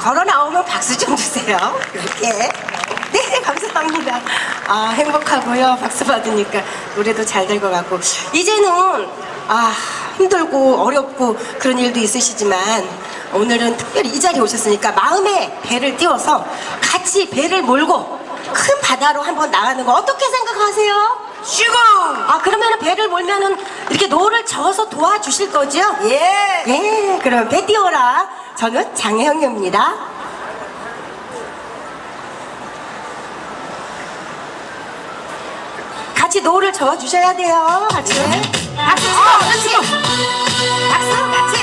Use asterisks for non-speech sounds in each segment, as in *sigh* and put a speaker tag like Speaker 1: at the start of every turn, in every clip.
Speaker 1: 걸어 나오면 박수 좀 주세요. 이렇게. 네, *laughs* 감사합니다. 아, 행복하고요. 박수 받으니까 노래도 잘 될 것 같고. 이제는, 아, 힘들고 어렵고 그런 일도 있으시지만 오늘은 특별히 이 자리에 오셨으니까 마음에 배를 띄워서 같이 배를 몰고 큰 바다로 한번 나가는 거 어떻게 생각하세요?
Speaker 2: 시공!
Speaker 1: 아, 그러면 배를 몰면은 이렇게 노를 저어서 도와주실 거죠?
Speaker 2: 예!
Speaker 1: 예, 그럼 배 띄워라. 저는 장혜영입니다. 같이 노를 저어주셔야 돼요. 같이. 박수 치고, 그렇지. 박수, 같이.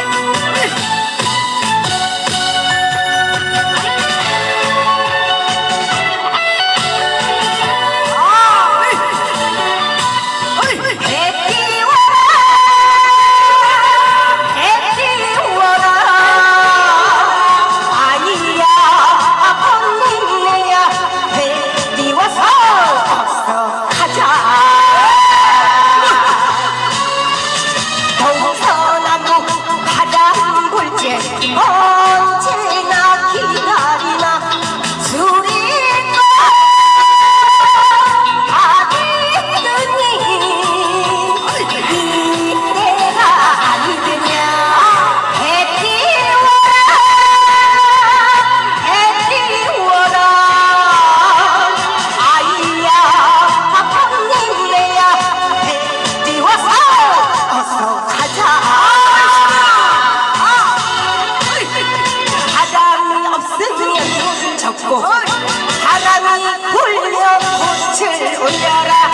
Speaker 1: olhará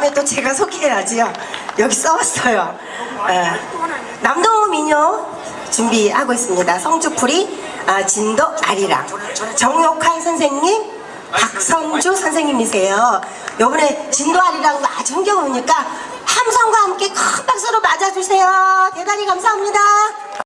Speaker 1: 다음에 또 제가 소개해야지요. 여기 써왔어요. 에, 남도 민요 준비하고 있습니다. 성주풀이 아, 진도 아리랑 정욕한 선생님 박선주 선생님이세요. 요번에 진도 아리랑도 아주 흥겨우니까 함성과 함께 큰 박수로 맞아주세요. 대단히 감사합니다.